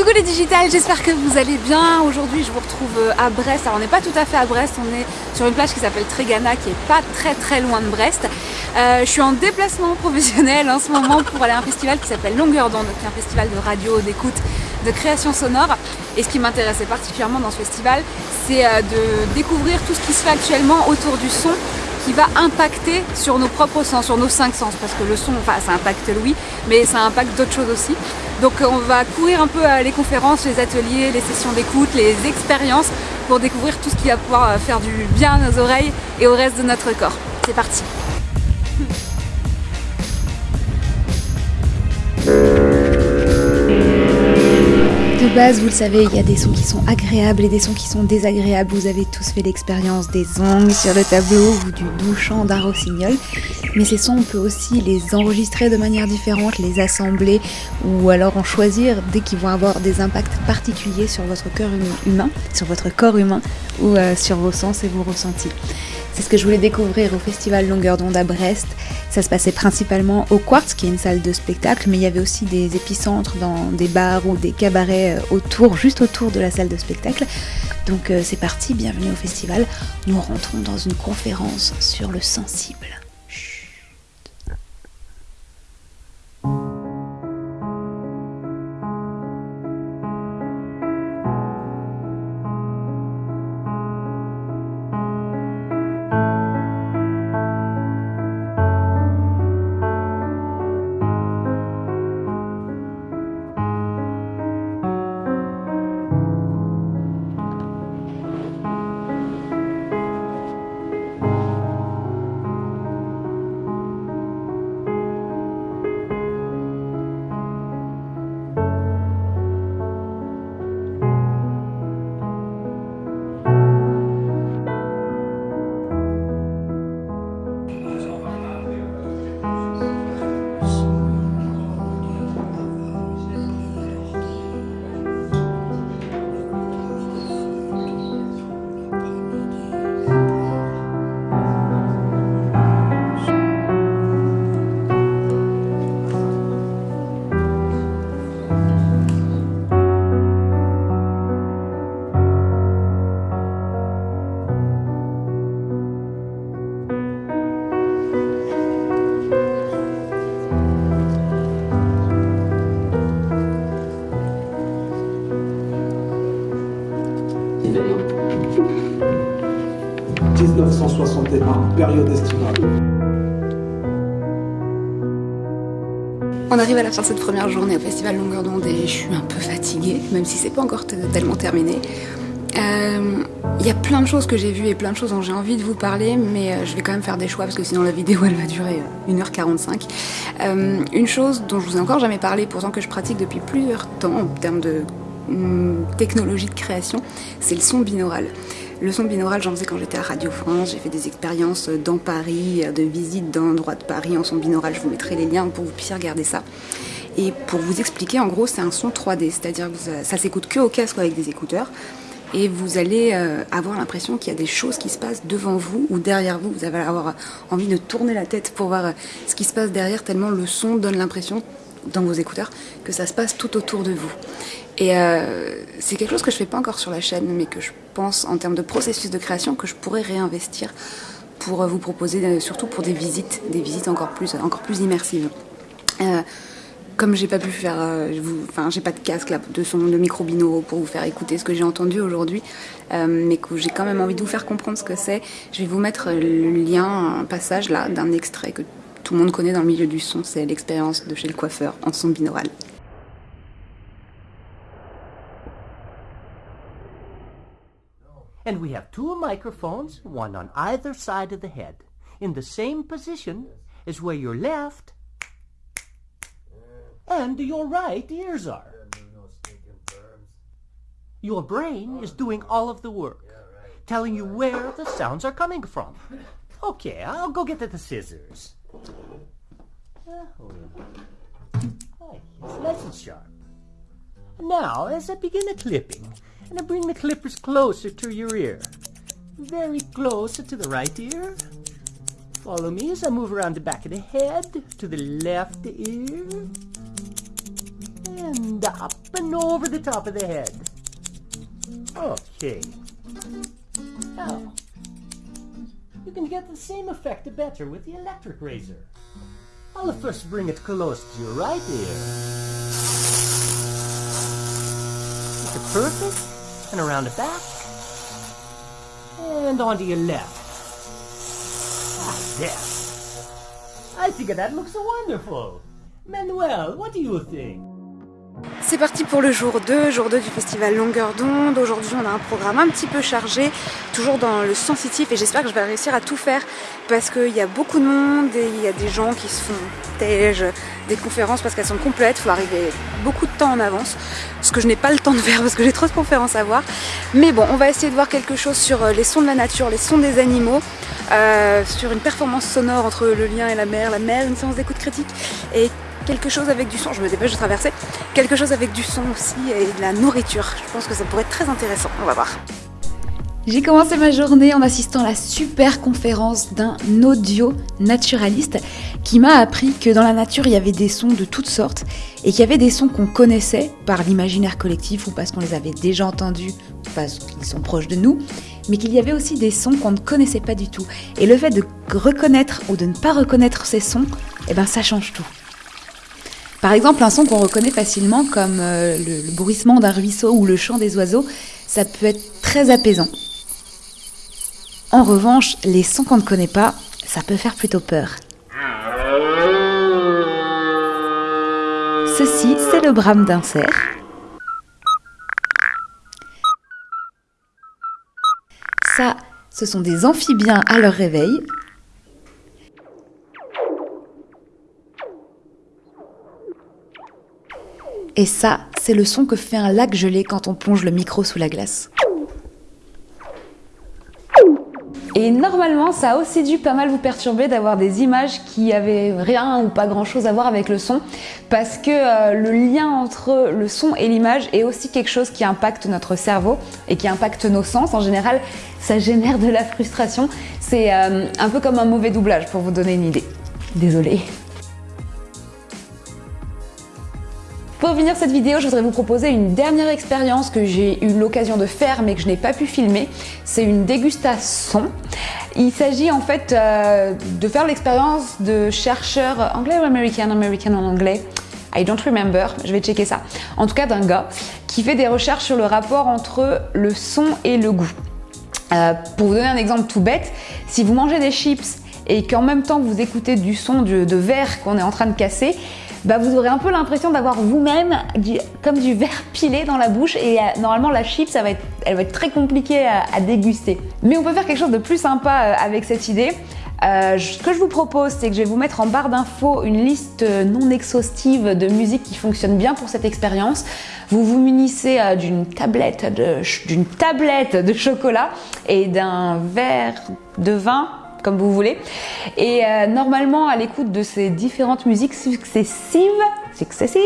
Coucou les digitales, j'espère que vous allez bien. Aujourd'hui, je vous retrouve euh, à Brest. Alors, on n'est pas tout à fait à Brest, on est sur une plage qui s'appelle Trégana, qui est pas très très loin de Brest. Euh, je suis en déplacement professionnel en ce moment pour aller à un festival qui s'appelle Longueur d'onde, qui est un festival de radio, d'écoute, de création sonore. Et ce qui m'intéressait particulièrement dans ce festival, c'est euh, de découvrir tout ce qui se fait actuellement autour du son qui va impacter sur nos propres sens, sur nos cinq sens, parce que le son, enfin ça impacte oui, mais ça impacte d'autres choses aussi. Donc on va courir un peu les conférences, les ateliers, les sessions d'écoute, les expériences pour découvrir tout ce qui va pouvoir faire du bien à nos oreilles et au reste de notre corps. C'est parti De base, vous le savez, il y a des sons qui sont agréables et des sons qui sont désagréables. Vous avez tous fait l'expérience des ongles sur le tableau ou du doux chant d'un rossignol. Mais ces sons, on peut aussi les enregistrer de manière différente, les assembler ou alors en choisir dès qu'ils vont avoir des impacts particuliers sur votre cœur humain, sur votre corps humain ou euh, sur vos sens et vos ressentis. C'est ce que je voulais découvrir au Festival Longueur d'onde à Brest. Ça se passait principalement au Quartz, qui est une salle de spectacle, mais il y avait aussi des épicentres dans des bars ou des cabarets euh, autour, juste autour de la salle de spectacle. Donc euh, c'est parti, bienvenue au festival. Nous rentrons dans une conférence sur le sensible. Période estivale. On arrive à la fin de cette première journée au Festival Longueur d'onde et je suis un peu fatiguée, même si c'est pas encore tellement terminé. Euh, il y a plein de choses que j'ai vues et plein de choses dont j'ai envie de vous parler, mais euh, je vais quand même faire des choix parce que sinon la vidéo elle va durer 1h45. Euh, une chose dont je vous ai encore jamais parlé, pourtant que je pratique depuis plusieurs temps en termes de hum, technologie de création, c'est le son binaural. Le son binaural, j'en faisais quand j'étais à Radio France. J'ai fait des expériences dans Paris, de visites d'endroits de Paris en son binaural. Je vous mettrai les liens pour que vous puissiez regarder ça. Et pour vous expliquer, en gros, c'est un son 3D, c'est-à-dire que ça s'écoute que au casque avec des écouteurs. Et vous allez euh, avoir l'impression qu'il y a des choses qui se passent devant vous ou derrière vous. Vous allez avoir envie de tourner la tête pour voir euh, ce qui se passe derrière, tellement le son donne l'impression dans vos écouteurs que ça se passe tout autour de vous. Et euh, c'est quelque chose que je fais pas encore sur la chaîne, mais que je pense en termes de processus de création que je pourrais réinvestir pour vous proposer, euh, surtout pour des visites, des visites encore plus, encore plus immersives. Euh, comme j'ai pas pu faire, enfin j'ai pas de casque de son de micro pour vous faire écouter ce que j'ai entendu aujourd'hui, mais que j'ai quand même envie de vous faire comprendre ce que c'est. Je vais vous mettre le lien, un passage là d'un extrait que tout le monde connaît dans le milieu du son, c'est l'expérience de chez le coiffeur en son binaural. And we have two microphones, one on either side of the head, in the same position as where your left and your right ears are. Your brain is doing all of the work, telling you where the sounds are coming from. Okay, I'll go get the scissors. Oh, it's nice sharp. Now, as I begin the clipping, and I bring the clippers closer to your ear. Very close to the right ear. Follow me as I move around the back of the head to the left ear. and up and over the top of the head. Okay. Now, you can get the same effect better with the electric razor. I'll first bring it close to your right ear. It's perfect, and around the back, and onto your left. Ah. I think that looks wonderful. Manuel, what do you think? C'est parti pour le jour 2, jour 2 du festival Longueur d'onde. Aujourd'hui, on a un programme un petit peu chargé, toujours dans le sensitif, et j'espère que je vais réussir à tout faire parce qu'il y a beaucoup de monde et il y a des gens qui se font des conférences parce qu'elles sont complètes, il faut arriver beaucoup de temps en avance, ce que je n'ai pas le temps de faire parce que j'ai trop de conférences à voir. Mais bon, on va essayer de voir quelque chose sur euh, les sons de la nature, les sons des animaux, euh, sur une performance sonore entre le lien et la mer, la mer, une séance d'écoute critique quelque chose avec du son, je me dépêche de traverser, quelque chose avec du son aussi et de la nourriture. Je pense que ça pourrait être très intéressant, on va voir. J'ai commencé ma journée en assistant à la super conférence d'un audio naturaliste qui m'a appris que dans la nature il y avait des sons de toutes sortes et qu'il y avait des sons qu'on connaissait par l'imaginaire collectif ou parce qu'on les avait déjà entendus parce qu'ils sont proches de nous, mais qu'il y avait aussi des sons qu'on ne connaissait pas du tout. Et le fait de reconnaître ou de ne pas reconnaître ces sons, eh ben ça change tout. Par exemple, un son qu'on reconnaît facilement comme euh, le, le bruissement d'un ruisseau ou le chant des oiseaux, ça peut être très apaisant. En revanche, les sons qu'on ne connaît pas, ça peut faire plutôt peur. Ceci, c'est le brame d'un cerf. Ça, ce sont des amphibiens à leur réveil. Et ça, c'est le son que fait un lac gelé quand on plonge le micro sous la glace. Et normalement, ça a aussi dû pas mal vous perturber d'avoir des images qui avaient rien ou pas grand chose à voir avec le son, parce que euh, le lien entre le son et l'image est aussi quelque chose qui impacte notre cerveau et qui impacte nos sens. En général, ça génère de la frustration. C'est euh, un peu comme un mauvais doublage pour vous donner une idée. Désolée. Pour finir cette vidéo, je voudrais vous proposer une dernière expérience que j'ai eu l'occasion de faire mais que je n'ai pas pu filmer. C'est une dégustation. Il s'agit en fait euh, de faire l'expérience de chercheurs anglais ou américain, américain en anglais. I don't remember, je vais checker ça. En tout cas d'un gars qui fait des recherches sur le rapport entre le son et le goût. Euh, pour vous donner un exemple tout bête, si vous mangez des chips et qu'en même temps vous écoutez du son de, de verre qu'on est en train de casser, bah vous aurez un peu l'impression d'avoir vous-même comme du verre pilé dans la bouche et euh, normalement la chip ça va être, elle va être très compliquée à, à, déguster. Mais on peut faire quelque chose de plus sympa euh, avec cette idée. Euh, ce que je vous propose, c'est que je vais vous mettre en barre d'infos une liste non exhaustive de musique qui fonctionne bien pour cette expérience. Vous vous munissez euh, d'une tablette de, d'une tablette de chocolat et d'un verre de vin comme vous voulez. Et euh, normalement, à l'écoute de ces différentes musiques successives, successives,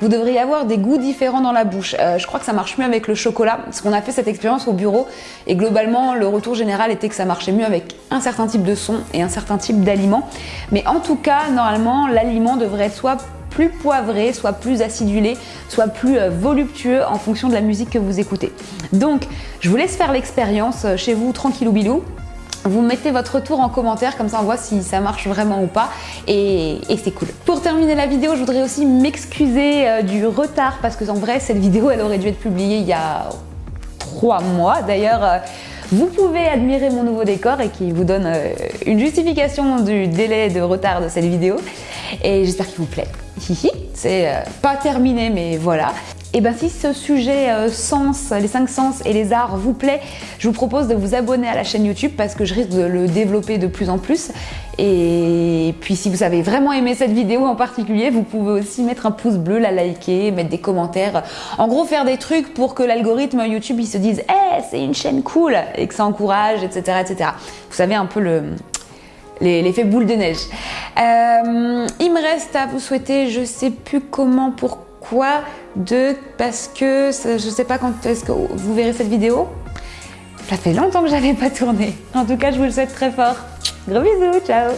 vous devriez avoir des goûts différents dans la bouche. Euh, je crois que ça marche mieux avec le chocolat, parce qu'on a fait cette expérience au bureau, et globalement, le retour général était que ça marchait mieux avec un certain type de son et un certain type d'aliment. Mais en tout cas, normalement, l'aliment devrait être soit plus poivré, soit plus acidulé, soit plus euh, voluptueux en fonction de la musique que vous écoutez. Donc, je vous laisse faire l'expérience chez vous, tranquillou bilou. Vous mettez votre retour en commentaire, comme ça on voit si ça marche vraiment ou pas, et, c'est cool. Pour terminer la vidéo, je voudrais aussi m'excuser euh, du retard, parce que en vrai, cette vidéo, elle aurait dû être publiée il y a trois mois. D'ailleurs, euh, vous pouvez admirer mon nouveau décor et qui vous donne euh, une justification du délai de retard de cette vidéo. Et j'espère qu'il vous plaît. C'est euh, pas terminé, mais voilà. Et bien si ce sujet euh, sens, les cinq sens et les arts vous plaît, je vous propose de vous abonner à la chaîne YouTube parce que je risque de le développer de plus en plus. Et puis si vous avez vraiment aimé cette vidéo en particulier, vous pouvez aussi mettre un pouce bleu, la liker, mettre des commentaires. En gros, faire des trucs pour que l'algorithme YouTube il se dise hey, c'est une chaîne cool » et que ça encourage, etc. etc. Vous savez un peu le, l'effet boule de neige. Euh, il me reste à vous souhaiter, je sais plus comment, pourquoi, de, parce que je sais pas quand est-ce que vous verrez cette vidéo. Ça fait longtemps que j'avais pas tourné. En tout cas, je vous le souhaite très fort. Gros bisous, ciao